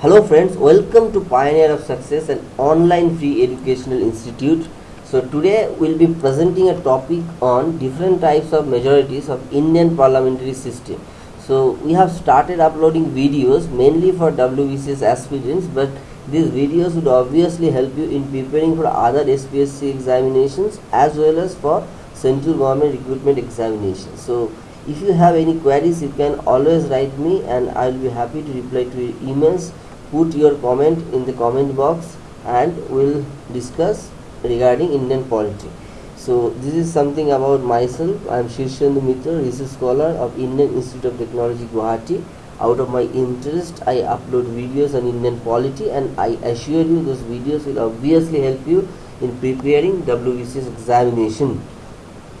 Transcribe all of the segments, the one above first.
Hello friends, welcome to Pioneer of Success, an online free educational institute. So today we'll be presenting a topic on different types of majorities of Indian parliamentary system. So we have started uploading videos mainly for WBCS aspirants, but these videos would obviously help you in preparing for other SPSC examinations as well as for central government recruitment examinations. So if you have any queries, you can always write me and I will be happy to reply to your emails. Put your comment in the comment box and we'll discuss regarding Indian polity. So this is something about myself. I am Shirshendu Mitra, research scholar of Indian Institute of Technology Guwahati. Out of my interest, I upload videos on Indian polity and I assure you those videos will obviously help you in preparing WBCS examination.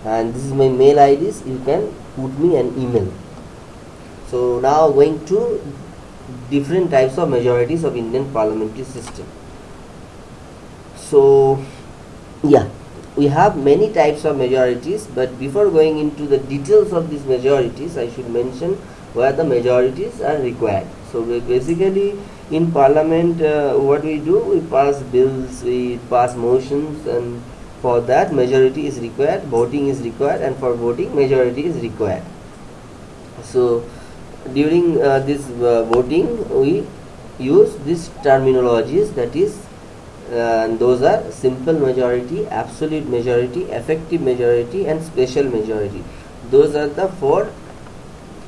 And this is my mail IDs. You can put me an email. So now going to different types of majorities of Indian parliamentary system. So yeah, we have many types of majorities, but before going into the details of these majorities, I should mention where the majorities are required. So basically in parliament, uh, what we do, we pass bills, we pass motions, and for that majority is required, voting is required, and for voting majority is required. So during uh, this uh, voting, we use these terminologies that is uh, those are simple majority, absolute majority, effective majority and special majority. Those are the four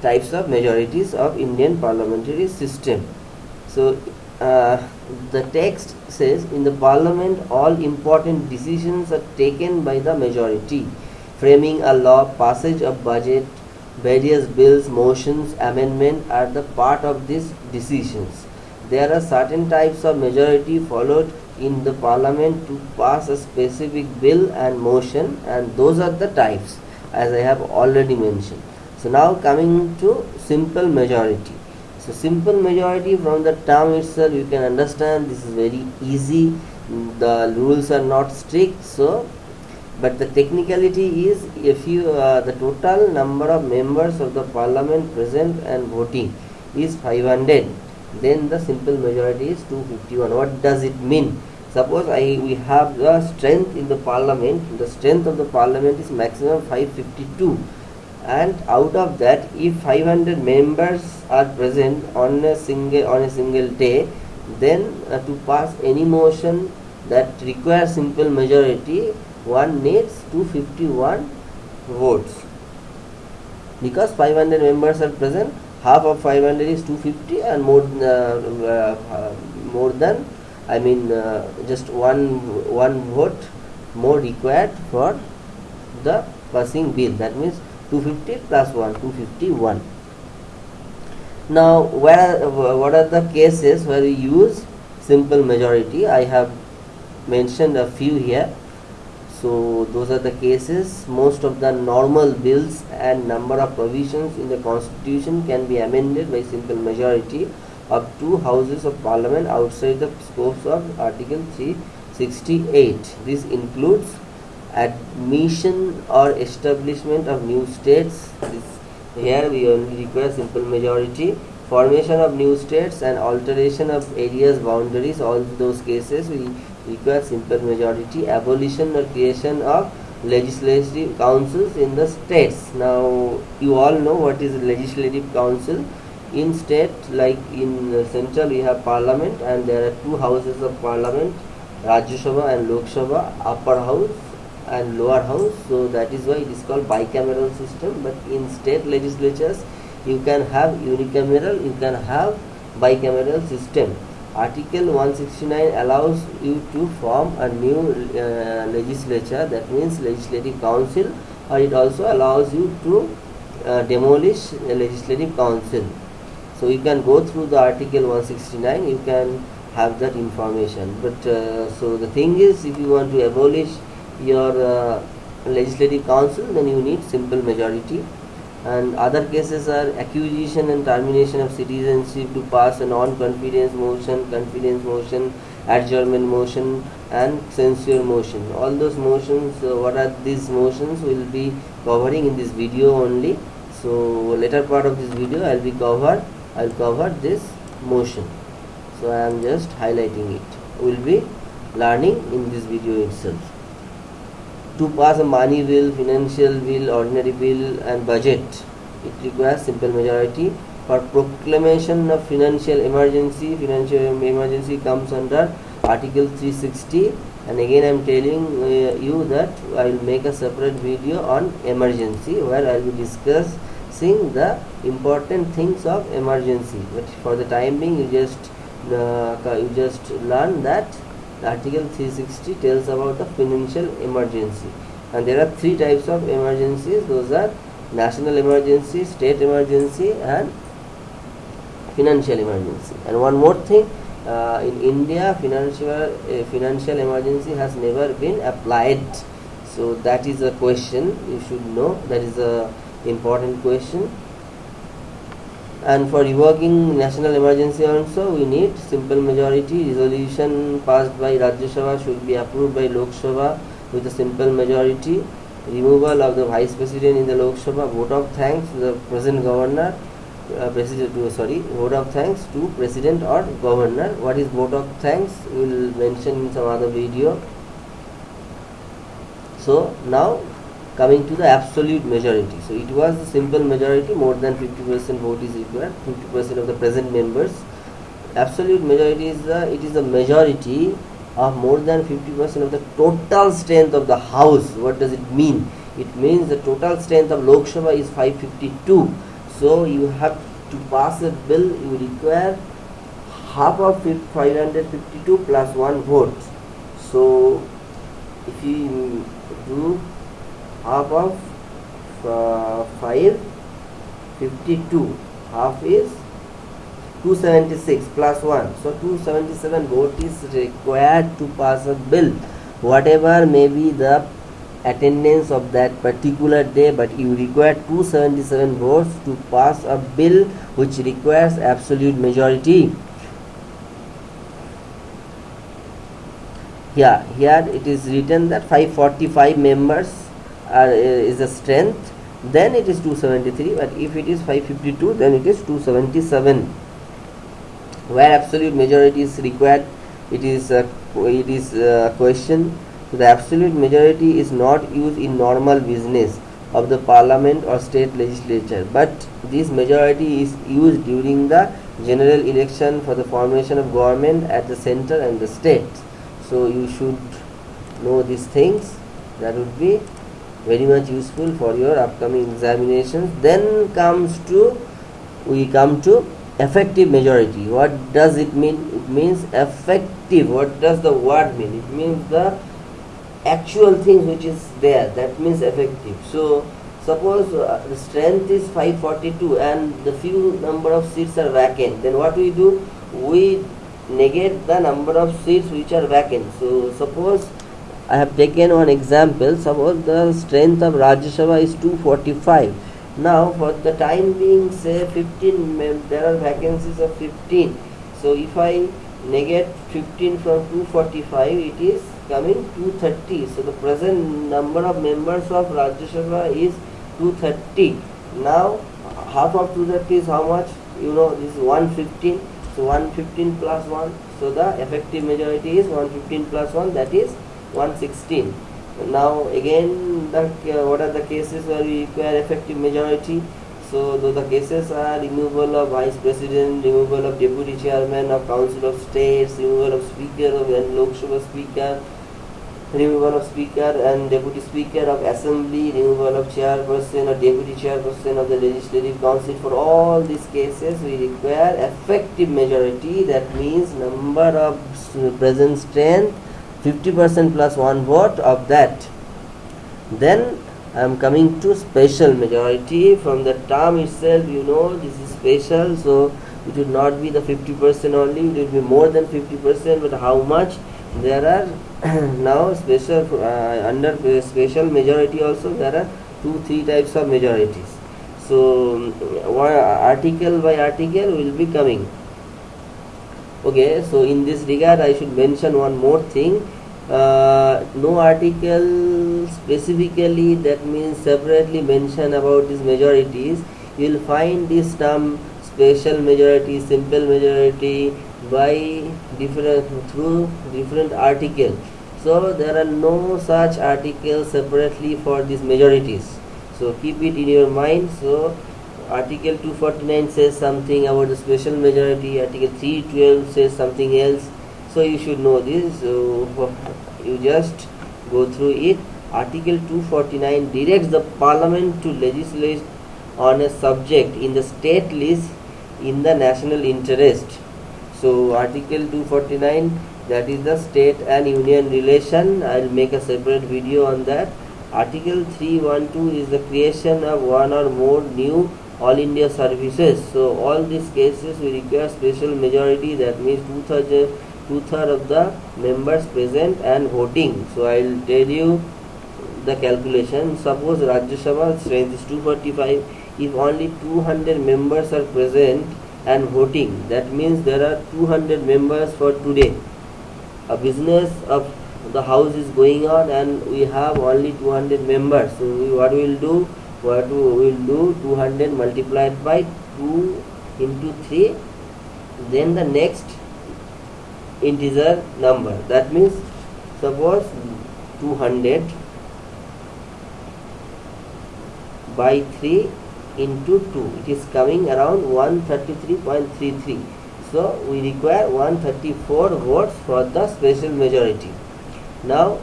types of majorities of Indian parliamentary system. So uh, the text says in the parliament all important decisions are taken by the majority. Framing a law, passage of budget, various bills, motions, amendment are the part of these decisions. There are certain types of majority followed in the parliament to pass a specific bill and motion and those are the types as I have already mentioned. So now coming to simple majority. So simple majority from the term itself you can understand this is very easy. The rules are not strict so but the technicality is if you uh, the total number of members of the parliament present and voting is 500 then the simple majority is 251 what does it mean? Suppose I we have the strength in the parliament the strength of the parliament is maximum 552 and out of that if 500 members are present on a single on a single day then uh, to pass any motion that requires simple majority one needs 251 votes because 500 members are present half of 500 is 250 and more uh, uh, more than I mean uh, just one one vote more required for the passing bill. That means 250 plus 1 251 now where what are the cases where we use simple majority? I have mentioned a few here so those are the cases. Most of the normal bills and number of provisions in the constitution can be amended by simple majority. Of two houses of parliament outside the scopes of article 368 this includes admission or establishment of new states. This, here we only require simple majority. Formation of new states and alteration of areas boundaries all those cases we require simple majority abolition or creation of legislative councils in the states. Now you all know what is legislative council. In state like in central we have parliament and there are two houses of parliament Rajya Sabha and Lok Sabha upper house and lower house. So that is why it is called bicameral system. But in state legislatures you can have unicameral you can have bicameral system article 169 allows you to form a new uh, legislature that means legislative council or it also allows you to uh, demolish a legislative council. So you can go through the article 169 you can have that information. But uh, so the thing is if you want to abolish your uh, legislative council then you need simple majority and other cases are acquisition and termination of citizenship to pass a non-confidence motion confidence motion adjournment motion and censure motion. All those motions uh, what are these motions will be covering in this video only. So later part of this video i'll be cover, i'll cover this motion. So I am just highlighting it. We will be learning in this video itself to pass a money bill financial bill ordinary bill and budget. It requires simple majority. For proclamation of financial emergency financial emergency comes under article 360 and again I am telling uh, you that I will make a separate video on emergency where I will be discussing the important things of emergency. But for the time being you just uh, you just learn that article 360 tells about the financial emergency. And there are three types of emergencies. Those are national emergency state emergency and financial emergency. And one more thing uh, in India financial uh, financial emergency has never been applied. So that is a question. You should know. That is a important question and for revoking national emergency also we need simple majority resolution passed by Rajya Sabha should be approved by Lok Sabha with a simple majority. Removal of the vice president in the Lok Sabha vote of thanks to the present governor uh, president to sorry vote of thanks to president or governor. What is vote of thanks? We will mention in some other video. So now coming to the absolute majority. So it was a simple majority more than 50% vote is required 50% of the present members. Absolute majority is the it is the majority of more than 50% of the total strength of the house. What does it mean? It means the total strength of Lok Sabha is 552 so you have to pass a bill you require half of 552 plus one vote. So if you do half of uh, 552 half is 276 plus 1 so 277 vote is required to pass a bill. Whatever may be the attendance of that particular day but you require 277 votes to pass a bill which requires absolute majority. Yeah here it is written that 545 members uh, is the strength then it is 273 but if it is 552 then it is 277 where absolute majority is required it is a, it is a question. The absolute majority is not used in normal business of the parliament or state legislature but this majority is used during the general election for the formation of government at the center and the state. So you should know these things. That would be very much useful for your upcoming examinations. Then comes to we come to effective majority. What does it mean? It means effective. What does the word mean? It means the actual things which is there. That means effective. So suppose uh, the strength is 542 and the few number of seats are vacant. Then what we do? We negate the number of seats which are vacant. So suppose I have taken one example. Suppose the strength of Rajya Sabha is 245 now for the time being say 15 there are vacancies of 15 so if I negate 15 from 245 it is coming 230 so the present number of members of Rajya Sabha is 230 now half of 230 is how much? You know this is 115 so 115 plus 1 so the effective majority is 115 plus 1 that is 116 now again the, uh, what are the cases where we require effective majority? So the cases are removal of vice president removal of deputy chairman of council of states removal of speaker of and lok sabha speaker removal of speaker and deputy speaker of assembly, removal of chairperson or deputy chairperson of the legislative council. For all these cases we require effective majority. That means number of present strength 50% plus one vote of that. Then I am coming to special majority. From the term itself you know this is special so it would not be the 50% only it will be more than 50% but how much? There are now special uh, under special majority also there are two three types of majorities. So one article by article will be coming okay so in this regard i should mention one more thing. Uh, no article specifically that means separately mention about these majorities. You will find this term special majority simple majority by different through different article. So there are no such articles separately for these majorities. So keep it in your mind. So article 249 says something about the special majority. Article 312 says something else. So you should know this. So you just go through it. Article 249 directs the parliament to legislate on a subject in the state list in the national interest. So article 249 that is the state and union relation. I'll make a separate video on that. Article 312 is the creation of one or more new all india services. So all these cases we require special majority that means two-thirds two-thirds of the members present and voting. So i'll tell you the calculation. Suppose rajya sabha strength is 245 if only 200 members are present and voting that means there are 200 members for today. A business of the house is going on and we have only 200 members. So we, what we will do what we will do 200 multiplied by 2 into 3 then the next integer number. That means suppose 200 by 3 into 2 it is coming around 133.33 so we require 134 votes for the special majority. Now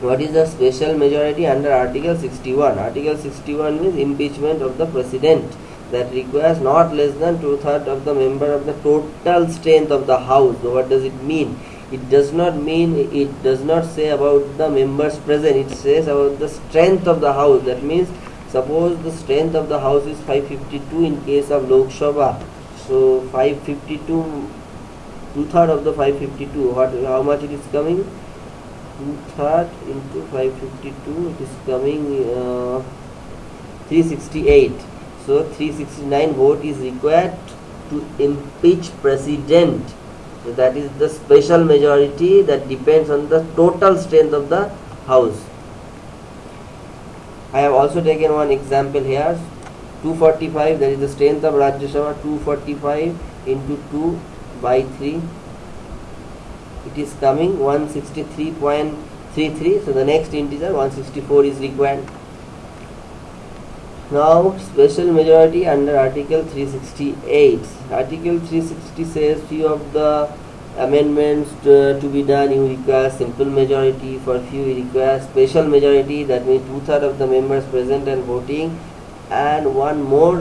what is the special majority under article 61 article 61 means impeachment of the president. That requires not less than two-thirds of the member of the total strength of the house. So what does it mean? It does not mean it does not say about the members present. It says about the strength of the house. That means suppose the strength of the house is 552 in case of Lok Sabha. So 552 two third of the 552 what how much it is coming two third into 552 it is coming uh, 368 so 369 vote is required to impeach president. So that is the special majority that depends on the total strength of the house. I have also taken one example here. 245 that is the strength of Rajya Sabha 245 into 2 by 3 it is coming 163.33 so the next integer 164 is required. Now special majority under article 368 article 360 says few of the amendments to, to, be done you require simple majority. For few you require special majority that means two-thirds of the members present and voting and one more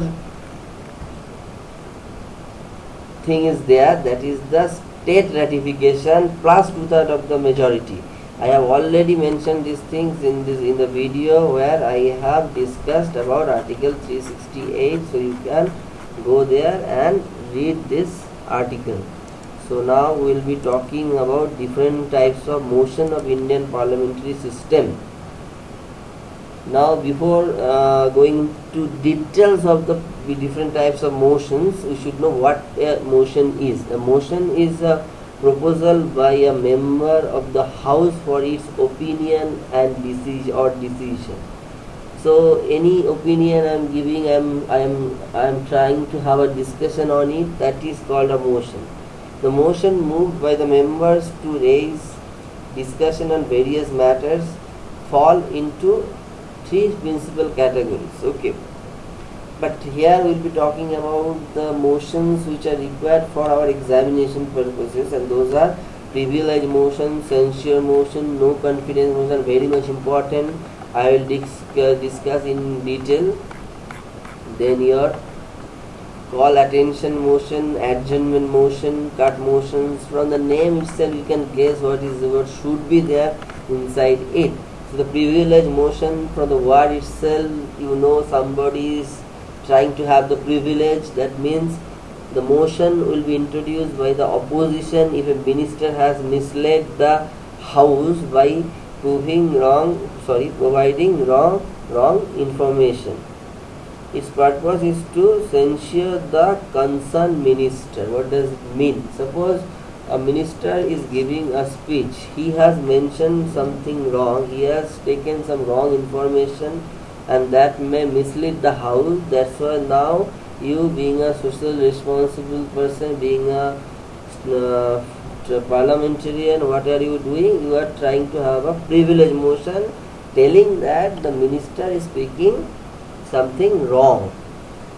thing is there that is the state ratification plus two-thirds of the majority. I have already mentioned these things in this in the video where I have discussed about article 368 so you can go there and read this article. So now we will be talking about different types of motion of Indian parliamentary system. Now before uh, going to details of the different types of motions, we should know what a motion is. A motion is a proposal by a member of the house for its opinion and decision or decision. So any opinion I am giving, I am I am I am trying to have a discussion on it. That is called a motion. The motion moved by the members to raise discussion on various matters fall into three principal categories. Okay. But here we will be talking about the motions which are required for our examination purposes and those are privilege motion, censure motion, no confidence motion very much important. I will discuss, discuss in detail. Then your call attention motion, adjournment motion, cut motions. From the name itself, you can guess what is what should be there inside it. The privilege motion from the word itself, you know somebody is trying to have the privilege. That means the motion will be introduced by the opposition if a minister has misled the house by proving wrong, sorry, providing wrong, wrong information its purpose is to censure the concerned minister what does it mean suppose a minister is giving a speech. He has mentioned something wrong. He has taken some wrong information and that may mislead the house. That's why now you being a social responsible person being a uh, parliamentarian what are you doing? You are trying to have a privilege motion telling that the minister is speaking something wrong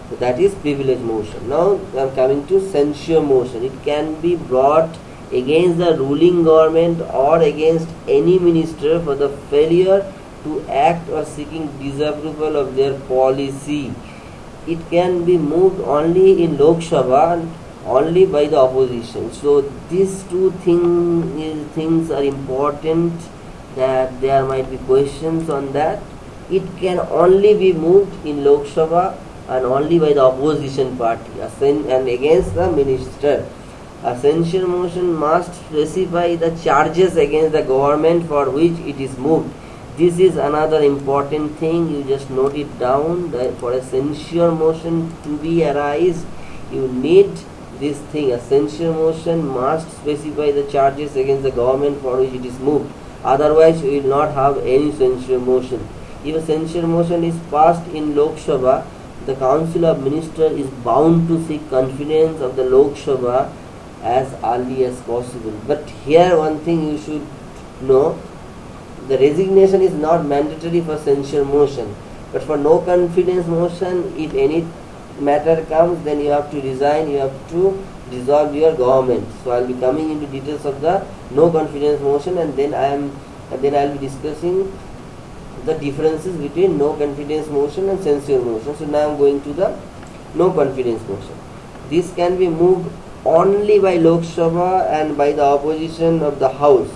so that is privilege motion now i am coming to censure motion it can be brought against the ruling government or against any minister for the failure to act or seeking disapproval of their policy it can be moved only in Lok Sabha only by the opposition. So these two thing, things are important that there might be questions on that. It can only be moved in Lok Sabha and only by the opposition party and against the minister. A censure motion must specify the charges against the government for which it is moved. This is another important thing. You just note it down that for a censure motion to be arise you need this thing. A censure motion must specify the charges against the government for which it is moved. Otherwise you will not have any censure motion. If a censure motion is passed in Lok Sabha the council of ministers is bound to seek confidence of the Lok Sabha as early as possible. But here one thing you should know the resignation is not mandatory for censure motion. But for no confidence motion if any matter comes then you have to resign you have to dissolve your government. So i'll be coming into details of the no confidence motion and then i am then i'll be discussing the differences between no confidence motion and censure motion. So now i'm going to the no confidence motion. This can be moved only by lok sabha and by the opposition of the house.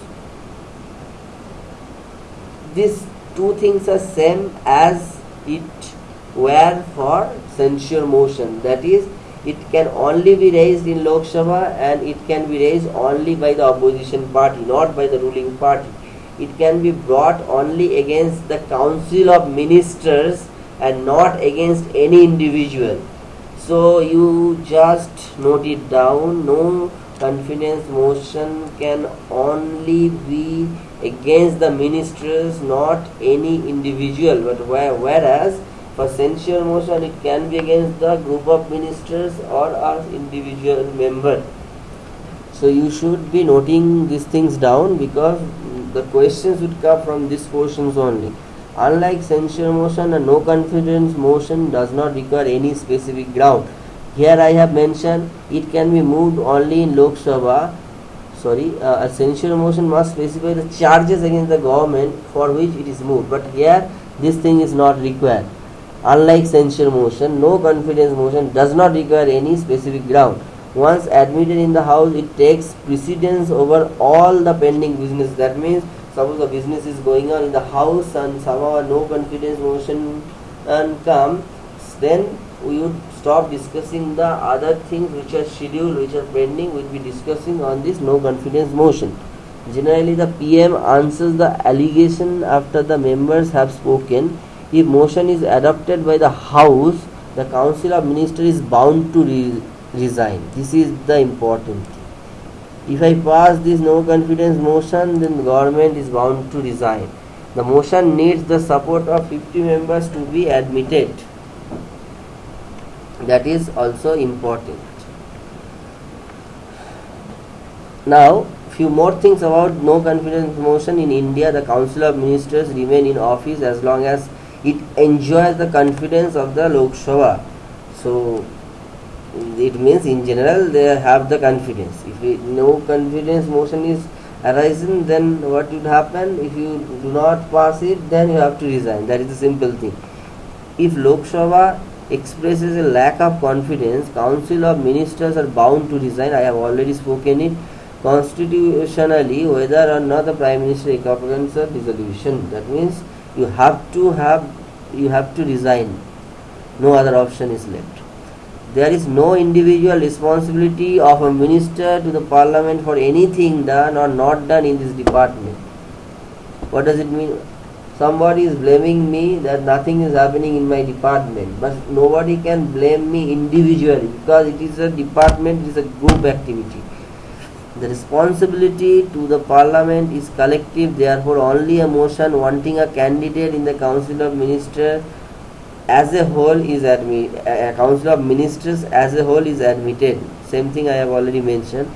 These two things are same as it were for censure motion. That is it can only be raised in Lok Sabha and it can be raised only by the opposition party not by the ruling party it can be brought only against the council of ministers and not against any individual. So you just note it down. No confidence motion can only be against the ministers, not any individual, but whereas for censure motion it can be against the group of ministers or our individual member. So you should be noting these things down because the questions would come from these portions only. Unlike censure motion, a no confidence motion does not require any specific ground. Here I have mentioned it can be moved only in Lok Sabha sorry uh, a censure motion must specify the charges against the government for which it is moved but here this thing is not required unlike censure motion no confidence motion does not require any specific ground once admitted in the house it takes precedence over all the pending business that means suppose the business is going on in the house and somehow no confidence motion and come then we would stop discussing the other things which are scheduled, which are pending. We'll be discussing on this no confidence motion. Generally, the PM answers the allegation after the members have spoken. If motion is adopted by the House, the Council of Ministers is bound to resign. This is the important thing. If I pass this no confidence motion, then the government is bound to resign. The motion needs the support of 50 members to be admitted that is also important now few more things about no confidence motion in india the council of ministers remain in office as long as it enjoys the confidence of the lok sabha so it means in general they have the confidence if no confidence motion is arising then what would happen if you do not pass it then you have to resign that is the simple thing if lok sabha expresses a lack of confidence, Council of Ministers are bound to resign. I have already spoken it constitutionally whether or not the Prime Minister a dissolution. That means you have to have you have to resign. No other option is left. There is no individual responsibility of a minister to the parliament for anything done or not done in this department. What does it mean? somebody is blaming me that nothing is happening in my department but nobody can blame me individually because it is a department it is a group activity the responsibility to the parliament is collective therefore only a motion wanting a candidate in the council of ministers as a whole is admit a council of ministers as a whole is admitted. Same thing i have already mentioned.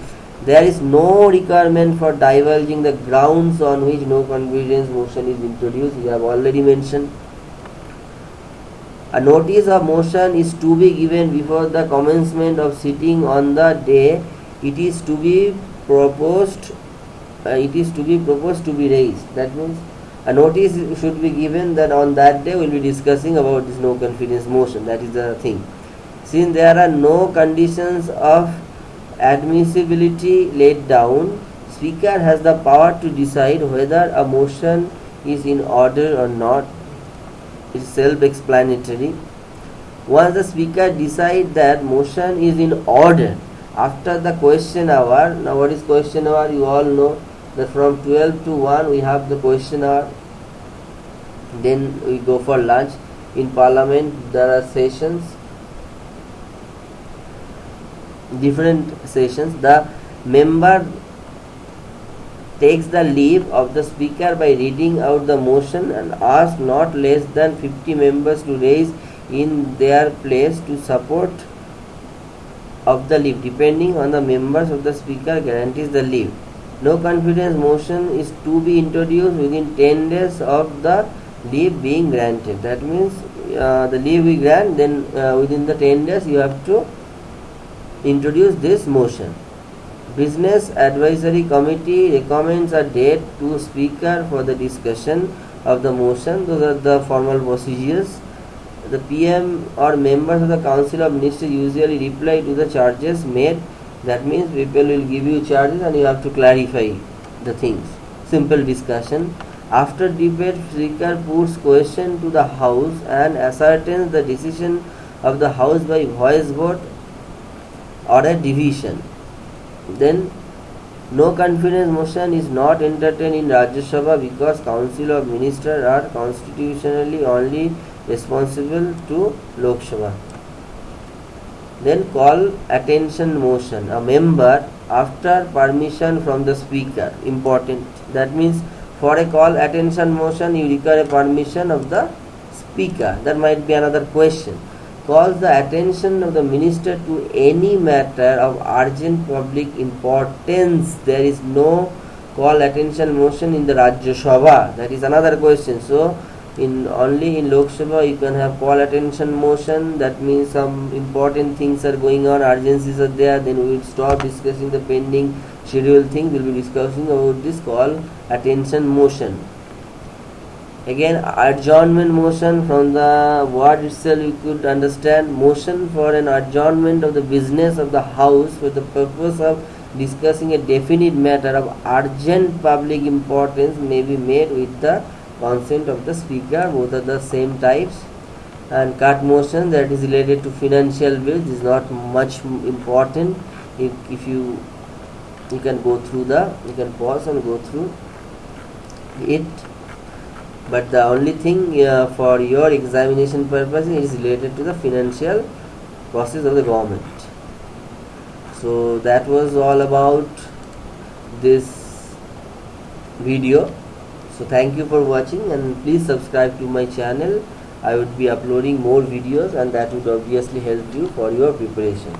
There is no requirement for divulging the grounds on which no confidence motion is introduced. We have already mentioned. A notice of motion is to be given before the commencement of sitting on the day it is to be proposed uh, it is to be proposed to be raised. That means a notice should be given that on that day we will be discussing about this no confidence motion. That is the thing. Since there are no conditions of admissibility laid down speaker has the power to decide whether a motion is in order or not. It's self-explanatory. Once the speaker decides that motion is in order after the question hour now what is question hour you all know that from 12 to 1 we have the question hour. Then we go for lunch. In parliament there are sessions. Different sessions. The member takes the leave of the speaker by reading out the motion and asks not less than 50 members to raise in their place to support of the leave. Depending on the members of the speaker guarantees the leave no confidence motion is to be introduced within 10 days of the leave being granted. That means uh, the leave we grant then uh, within the 10 days you have to introduce this motion. Business advisory committee recommends a date to speaker for the discussion of the motion. Those are the formal procedures. The pm or members of the council of ministers usually reply to the charges made that means people will give you charges and you have to clarify the things. Simple discussion. After debate speaker puts question to the house and ascertains the decision of the house by voice vote or a division. Then no confidence motion is not entertained in Rajya Sabha because council of ministers are constitutionally only responsible to Lok Sabha then call attention motion. A member after permission from the speaker. Important. That means for a call attention motion you require a permission of the speaker. That might be another question. Calls the attention of the minister to any matter of urgent public importance. There is no call attention motion in the Rajya Sabha. That is another question. So in only in Lok Sabha you can have call attention motion. That means some important things are going on urgencies are there. Then we will stop discussing the pending schedule thing. We will be discussing about this call attention motion. Again adjournment motion from the word itself you could understand. Motion for an adjournment of the business of the house for the purpose of discussing a definite matter of urgent public importance may be made with the consent of the speaker both are the same types and cut motion that is related to financial bills is not much important. If, if you you can go through the you can pause and go through it. But the only thing uh, for your examination purpose is related to the financial process of the government. So that was all about this video so thank you for watching and please subscribe to my channel. I would be uploading more videos and that would obviously help you for your preparation